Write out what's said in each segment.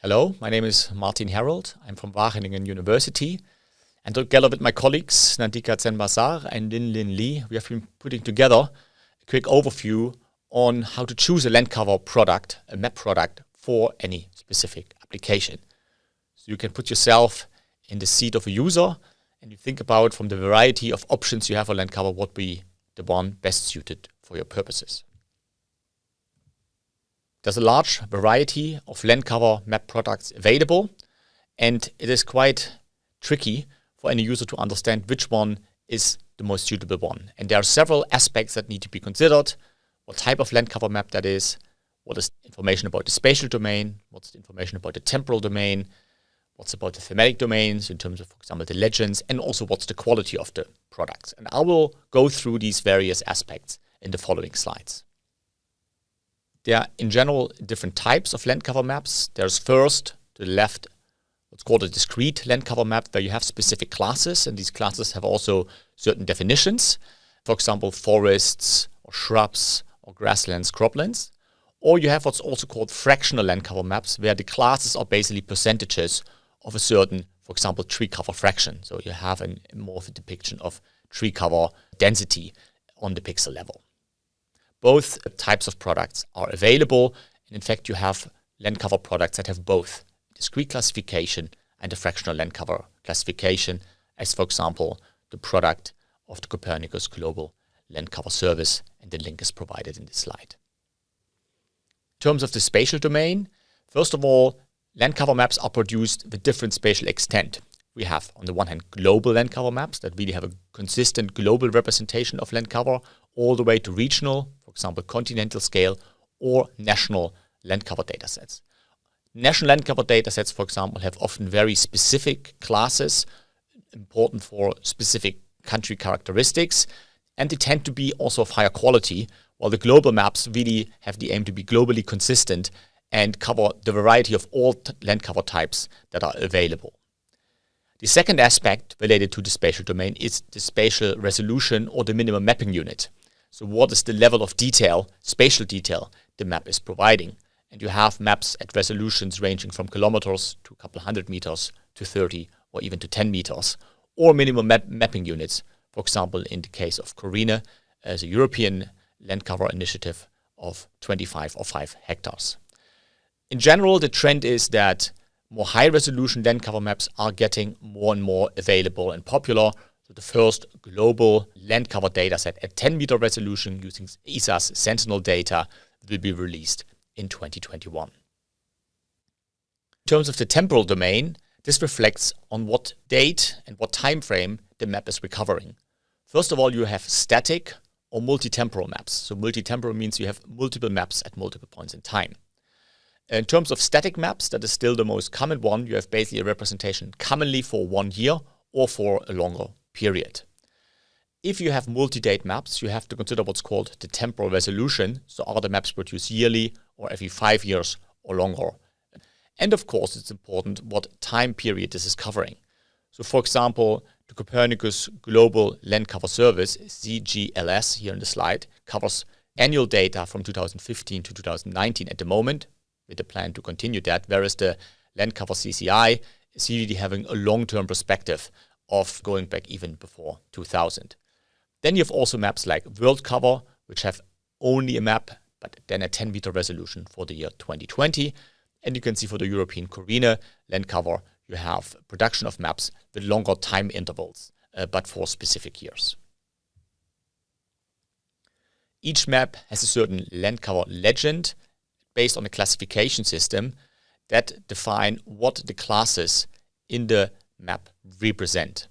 Hello, my name is Martin Herold. I'm from Wageningen University. And together with my colleagues, Nandika Tsendbazar and Lin Lin Li, we have been putting together a quick overview on how to choose a land cover product, a map product for any specific application. So you can put yourself in the seat of a user and you think about from the variety of options you have for land cover, what be the one best suited for your purposes. There's a large variety of land cover map products available, and it is quite tricky for any user to understand which one is the most suitable one. And there are several aspects that need to be considered. What type of land cover map that is, what is information about the spatial domain, what's the information about the temporal domain, what's about the thematic domains in terms of, for example, the legends, and also what's the quality of the products. And I will go through these various aspects in the following slides. There are in general different types of land cover maps. There's first to the left what's called a discrete land cover map where you have specific classes and these classes have also certain definitions. For example, forests or shrubs or grasslands, croplands. Or you have what's also called fractional land cover maps where the classes are basically percentages of a certain, for example, tree cover fraction. So you have an, more of a depiction of tree cover density on the pixel level. Both types of products are available. And in fact, you have land cover products that have both discrete classification and a fractional land cover classification, as for example, the product of the Copernicus Global Land Cover Service, and the link is provided in this slide. In terms of the spatial domain, first of all, land cover maps are produced with different spatial extent. We have, on the one hand, global land cover maps that really have a consistent global representation of land cover, all the way to regional, for example, continental scale, or national land cover datasets. National land cover datasets, for example, have often very specific classes important for specific country characteristics, and they tend to be also of higher quality, while the global maps really have the aim to be globally consistent and cover the variety of all land cover types that are available. The second aspect related to the spatial domain is the spatial resolution or the minimum mapping unit. So what is the level of detail, spatial detail, the map is providing? And you have maps at resolutions ranging from kilometers to a couple hundred meters to 30 or even to 10 meters, or minimum map mapping units, for example, in the case of CORINE, as a European land cover initiative of 25 or 5 hectares. In general, the trend is that more high resolution land cover maps are getting more and more available and popular. So the first global land cover dataset at 10 meter resolution using ESA's Sentinel data will be released in 2021. In terms of the temporal domain, this reflects on what date and what time frame the map is recovering. First of all, you have static or multi-temporal maps. So multi-temporal means you have multiple maps at multiple points in time. In terms of static maps, that is still the most common one. You have basically a representation commonly for one year or for a longer period. If you have multi-date maps, you have to consider what's called the temporal resolution. So are the maps produced yearly or every five years or longer? And of course, it's important what time period this is covering. So for example, the Copernicus Global Land Cover Service, CGLS here in the slide, covers annual data from 2015 to 2019 at the moment, with a plan to continue that, whereas the land cover CCI is really having a long-term perspective of going back even before 2000. Then you have also maps like World Cover, which have only a map, but then a 10 meter resolution for the year 2020. And you can see for the European CORINE land cover, you have production of maps with longer time intervals, uh, but for specific years. Each map has a certain land cover legend based on a classification system that define what the classes in the map represent.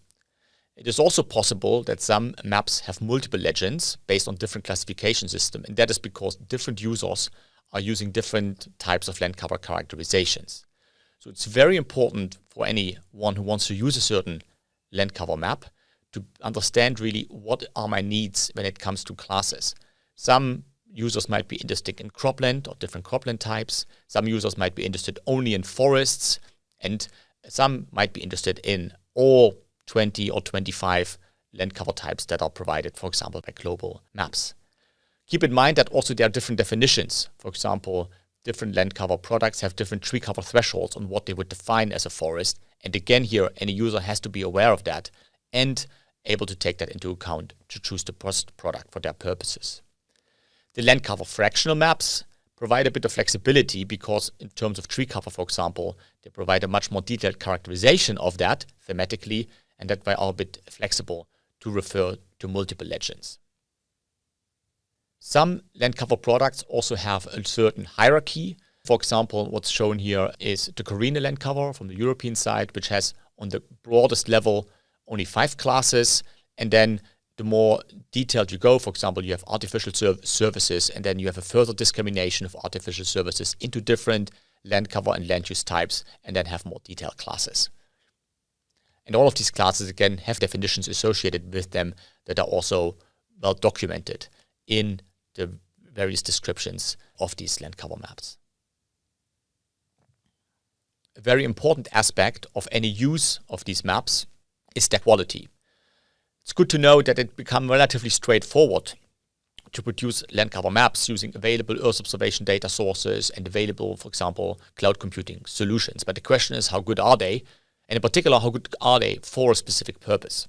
It is also possible that some maps have multiple legends based on different classification system, and that is because different users are using different types of land cover characterizations. So it's very important for anyone who wants to use a certain land cover map to understand really what are my needs when it comes to classes. Some users might be interested in cropland or different cropland types. Some users might be interested only in forests and some might be interested in all 20 or 25 land cover types that are provided, for example, by global maps. Keep in mind that also there are different definitions. For example, different land cover products have different tree cover thresholds on what they would define as a forest. And again, here, any user has to be aware of that and able to take that into account to choose the best product for their purposes. The land cover fractional maps provide a bit of flexibility because in terms of tree cover, for example, they provide a much more detailed characterization of that thematically and that way are a bit flexible to refer to multiple legends. Some land cover products also have a certain hierarchy. For example, what's shown here is the CORINE land cover from the European side, which has on the broadest level only five classes. And then the more detailed you go, for example, you have artificial services, and then you have a further discrimination of artificial services into different land cover and land use types, and then have more detailed classes. And all of these classes, again, have definitions associated with them that are also well documented in the various descriptions of these land cover maps. A very important aspect of any use of these maps is their quality. It's good to know that it become relatively straightforward to produce land cover maps using available Earth observation data sources and available, for example, cloud computing solutions. But the question is, how good are they? And in particular, how good are they for a specific purpose?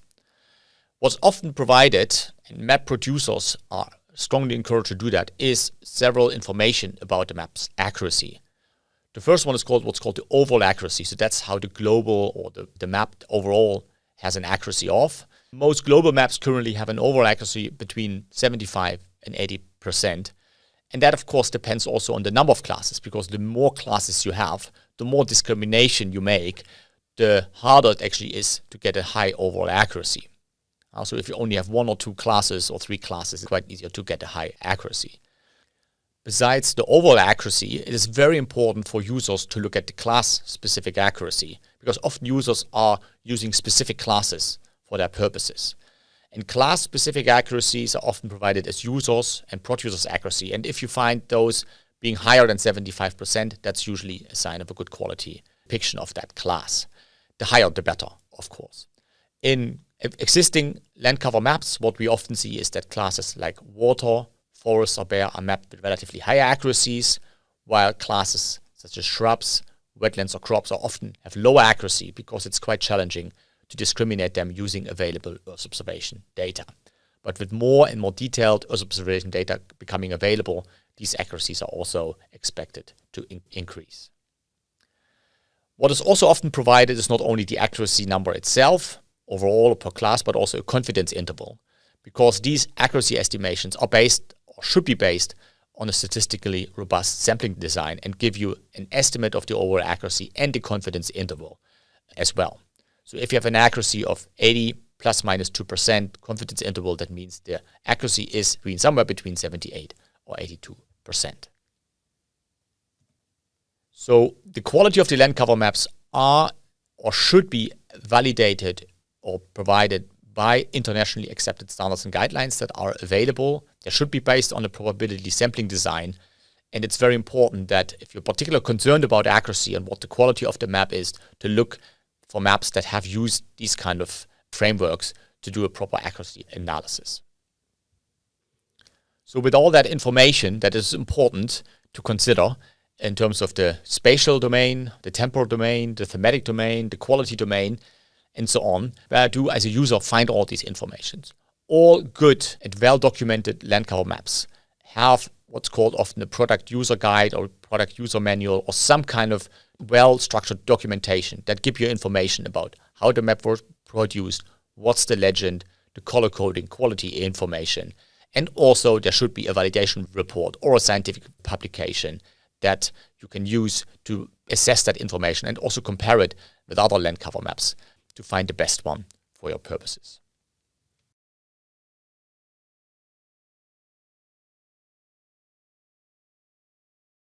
What's often provided, and map producers are strongly encouraged to do that, is several information about the map's accuracy. The first one is called what's called the overall accuracy. So that's how the global or the, the map overall has an accuracy of. Most global maps currently have an overall accuracy between 75 and 80 percent. And that, of course, depends also on the number of classes, because the more classes you have, the more discrimination you make, the harder it actually is to get a high overall accuracy. Also, if you only have one or two classes or three classes, it's quite easier to get a high accuracy. Besides the overall accuracy, it is very important for users to look at the class-specific accuracy, because often users are using specific classes for their purposes. And class-specific accuracies are often provided as users and producers accuracy. And if you find those being higher than 75%, that's usually a sign of a good quality depiction of that class the higher the better, of course. In existing land cover maps, what we often see is that classes like water, forests, or bare are mapped with relatively higher accuracies, while classes such as shrubs, wetlands, or crops are often have lower accuracy because it's quite challenging to discriminate them using available Earth observation data. But with more and more detailed Earth observation data becoming available, these accuracies are also expected to in increase. What is also often provided is not only the accuracy number itself, overall per class, but also a confidence interval. Because these accuracy estimations are based, or should be based, on a statistically robust sampling design and give you an estimate of the overall accuracy and the confidence interval as well. So if you have an accuracy of 80 plus minus 2% confidence interval, that means the accuracy is between somewhere between 78 or 82%. So the quality of the land cover maps are or should be validated or provided by internationally accepted standards and guidelines that are available. They should be based on a probability sampling design. And it's very important that if you're particularly concerned about accuracy and what the quality of the map is, to look for maps that have used these kind of frameworks to do a proper accuracy analysis. So with all that information that is important to consider, in terms of the spatial domain, the temporal domain, the thematic domain, the quality domain, and so on, where do as a user find all these informations. All good and well-documented land cover maps have what's called often a product user guide or product user manual or some kind of well-structured documentation that give you information about how the map was produced, what's the legend, the color coding, quality information, and also there should be a validation report or a scientific publication that you can use to assess that information and also compare it with other land cover maps to find the best one for your purposes.